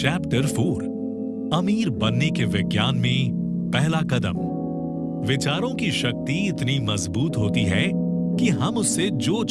Chapter four अमीर बनने के विज्ञान में पहला कदम। विचारों की शक्ति इतनी मज़बूत होती है कि हम उससे जो